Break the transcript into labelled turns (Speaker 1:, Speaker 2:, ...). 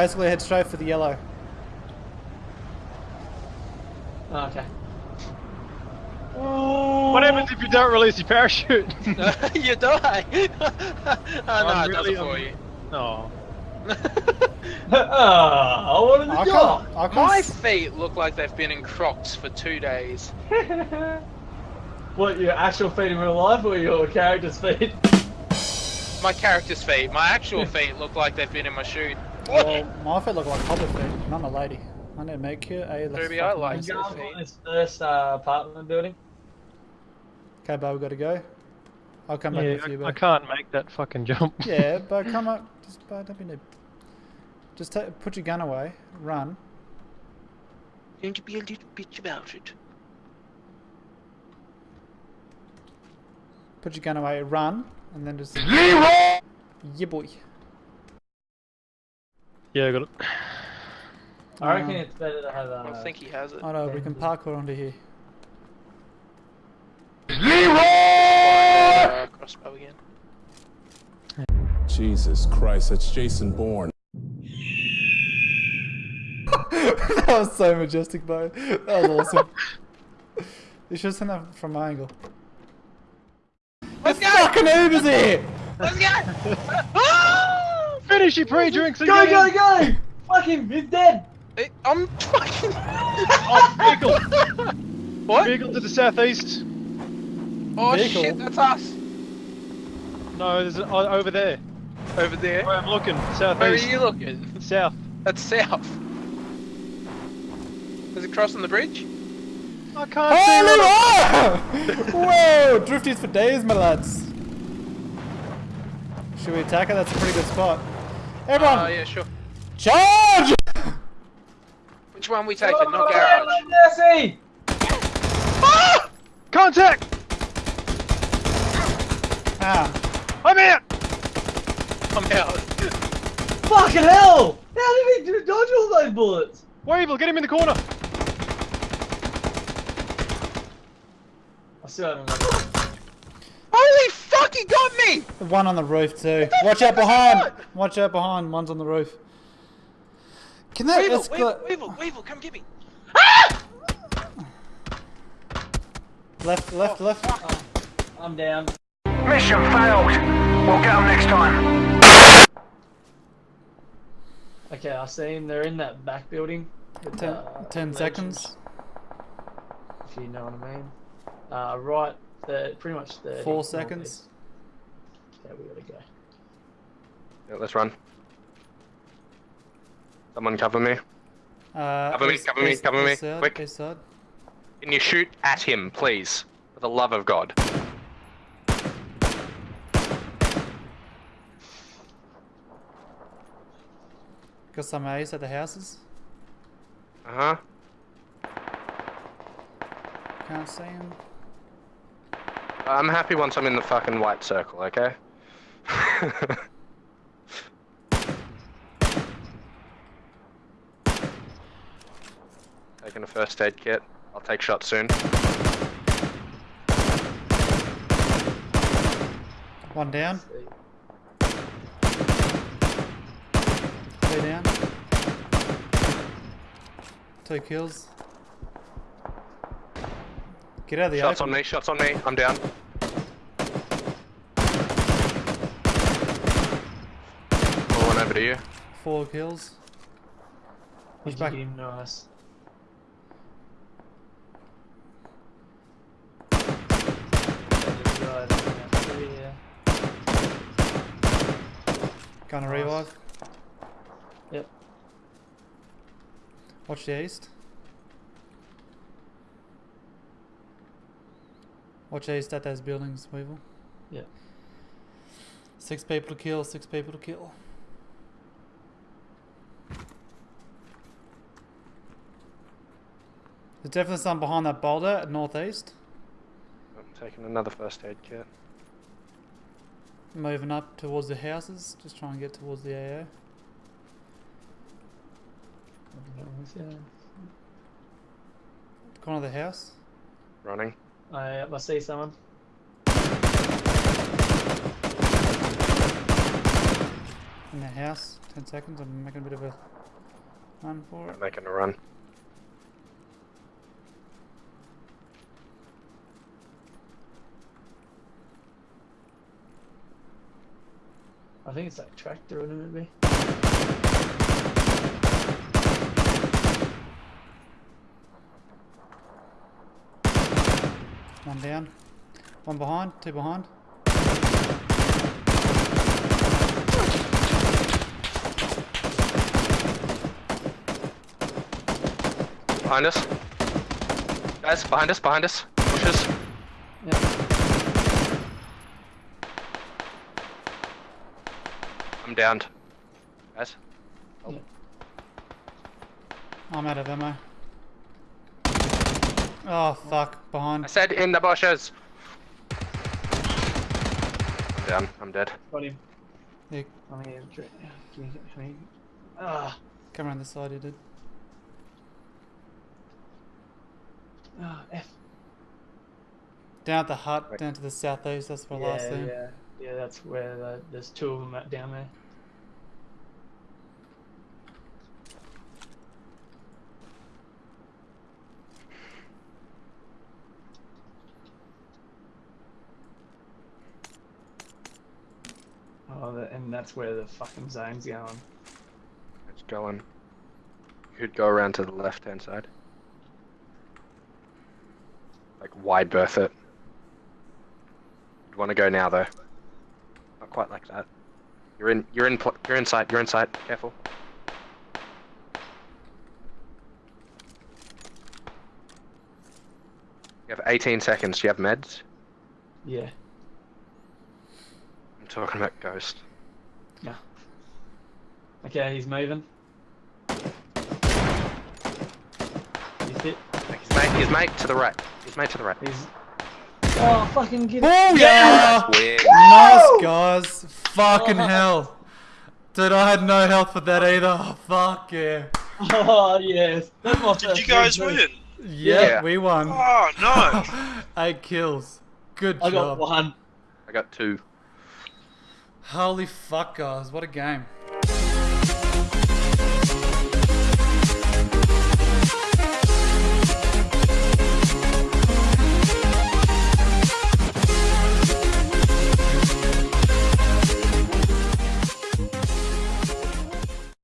Speaker 1: Basically, head straight for the yellow.
Speaker 2: Oh, okay. Oh.
Speaker 3: What happens if you don't release your parachute?
Speaker 4: you die. Oh, oh no,
Speaker 3: I'm
Speaker 4: it
Speaker 3: really-
Speaker 4: doesn't for
Speaker 3: I'm-
Speaker 4: you.
Speaker 3: No.
Speaker 2: oh, I wanted
Speaker 1: I
Speaker 2: the job.
Speaker 1: I can't.
Speaker 4: My feet look like they've been in Crocs for two days.
Speaker 2: What, your actual feet in real life or your character's feet?
Speaker 4: My character's feet. My actual feet look like they've been in my shoe.
Speaker 1: Well, my feet look like hobbit feet. and I'm a lady. I need to make you a.
Speaker 4: Ruby, I like
Speaker 2: You
Speaker 4: your
Speaker 2: going
Speaker 4: feet.
Speaker 2: for this first uh, apartment building?
Speaker 1: Okay, but we gotta go. I'll come back
Speaker 3: Yeah,
Speaker 1: with you,
Speaker 3: I, I can't make that fucking jump.
Speaker 1: yeah, but come up. Just, but don't be noob. Just ta put your gun away. Run.
Speaker 4: Don't be a little bitch about it.
Speaker 1: Put your gun away. Run, and then just. Yeah, boy.
Speaker 3: Yeah, I got it.
Speaker 2: I reckon
Speaker 1: Um,
Speaker 2: it's better to have
Speaker 4: I
Speaker 2: uh,
Speaker 4: don't think he has it.
Speaker 1: I know we can parkour onto here.
Speaker 4: Uh, crossbow again.
Speaker 5: Jesus Christ, that's Jason Bourne.
Speaker 1: that was so majestic, bro. That was awesome. you should have seen that from my angle.
Speaker 4: Let's go!
Speaker 1: Fucking Uber's here!
Speaker 4: Let's go!
Speaker 3: Finish your pre-drinks and
Speaker 2: Go, go, go! Fuck him, he's dead!
Speaker 4: It- I'm fucking.
Speaker 3: Oh, vehicle.
Speaker 4: what?
Speaker 3: Vehicle to the southeast.
Speaker 4: Oh
Speaker 1: Vehicle?
Speaker 4: shit, that's us.
Speaker 3: No, there's a, oh, over there.
Speaker 4: Over there.
Speaker 3: Where I'm looking, southeast.
Speaker 4: Where are you looking?
Speaker 3: South.
Speaker 4: That's south. Is it crossing the bridge?
Speaker 3: I can't see what I'm-
Speaker 1: Whoa! Drifties for days, my lads. Should we attack it? That's a pretty good spot. Everyone,
Speaker 4: Oh yeah, sure.
Speaker 1: charge!
Speaker 4: Which one we taking?
Speaker 2: Oh,
Speaker 4: Not garage.
Speaker 2: Mercy!
Speaker 3: Contact!
Speaker 1: Ah,
Speaker 3: I'm out!
Speaker 4: I'm out.
Speaker 2: Fucking hell! How did he dodge all those bullets?
Speaker 3: Weevil, get him in the corner!
Speaker 2: I still haven't got
Speaker 4: fuck, he got me!
Speaker 1: one on the roof too. Watch out behind! Watch out behind. One's on the roof. Can that
Speaker 4: Weevil. Weevil, Weevil, Weevil, come get me.
Speaker 1: Left, left, left.
Speaker 2: I'm down.
Speaker 6: Mission failed. We'll get them next time.
Speaker 2: Okay, I see him. They're in that back building. with,
Speaker 1: Ten,
Speaker 2: uh,
Speaker 1: ten seconds.
Speaker 2: If you know what I mean. Uh, right, the, pretty much 30.
Speaker 1: Four
Speaker 2: northeast. Okay, we gotta go.
Speaker 7: Yeah, let's run. Someone cover me.
Speaker 1: Uh,
Speaker 7: Cover me,
Speaker 1: east-
Speaker 7: cover me,
Speaker 1: east-
Speaker 7: cover me, quick.
Speaker 1: east.
Speaker 7: Can you shoot at him, please? For the love of God.
Speaker 1: Got some A's at the houses.
Speaker 7: Uh huh.
Speaker 1: Can't see him.
Speaker 7: I'm happy once I'm in the fucking white circle, okay? Taking a first aid kit. I'll take shots soon.
Speaker 1: One down. Three down. Two kills. Get out of the
Speaker 7: Shots
Speaker 1: open.
Speaker 7: on me, shots on me. I'm down. Pull one over to you.
Speaker 1: Four kills. He's
Speaker 2: Did you
Speaker 1: back.
Speaker 2: get him? Nice. Yeah.
Speaker 1: Gonna
Speaker 2: Nice.
Speaker 1: revive.
Speaker 2: Yep.
Speaker 1: Watch the east. Watch east at those buildings, Weevil.
Speaker 2: Yeah.
Speaker 1: Six people to kill, six people to kill. There's definitely some behind that boulder at northeast.
Speaker 7: I'm taking another first aid kit.
Speaker 1: Moving up towards the houses, just trying to get towards the AO. Corner of the house.
Speaker 7: Running.
Speaker 2: I, I see someone.
Speaker 1: In the house. 10 seconds. I'm making a bit of a run for it.
Speaker 7: I'm making a run.
Speaker 2: I think it's like tractor or maybe.
Speaker 1: One down. One behind. Two behind.
Speaker 7: Behind us. Guys, behind us, behind us. Bushes.
Speaker 2: Yeah.
Speaker 7: I'm downed. Guys.
Speaker 1: I'm out of ammo. Oh, fuck. Behind.
Speaker 7: I said in the bushes. I'm down. I'm dead.
Speaker 2: Got him.
Speaker 1: Yeah,
Speaker 2: I'm here. Give me. Ah.
Speaker 1: come around the side, you did.
Speaker 2: Ah. F.
Speaker 1: Down at the hut,
Speaker 7: Right.
Speaker 1: down to the southeast. That's where I
Speaker 2: Yeah,
Speaker 1: last seen.
Speaker 2: yeah, yeah. That's where the, there's two of them at, down there. Oh, the, and that's where the fucking zone's going.
Speaker 7: It's going. You could go around to the left hand side. Like wide berth it. You'd want to go now though. Not quite like that. You're in. You're in. You're inside. You're inside. Careful. You have 18 seconds. Do you have meds?
Speaker 2: Yeah.
Speaker 7: I'm talking about ghost.
Speaker 2: Okay, he's moving. He's hit.
Speaker 7: His mate. His mate to the right. His mate to the right.
Speaker 2: He's. Oh, fucking get it.
Speaker 1: Oh, yeah!
Speaker 7: Weird.
Speaker 1: Nice, guys. Fucking hell. Dude, I had no health for that either. Oh, fuck yeah.
Speaker 2: Oh, yes.
Speaker 8: Did you guys
Speaker 2: win,
Speaker 8: win?
Speaker 1: Yeah,
Speaker 7: Yeah.
Speaker 1: we won.
Speaker 8: Oh, no.
Speaker 1: Eight kills. Good job.
Speaker 2: I got one.
Speaker 7: I got two.
Speaker 1: Holy fuck, guys. What a game.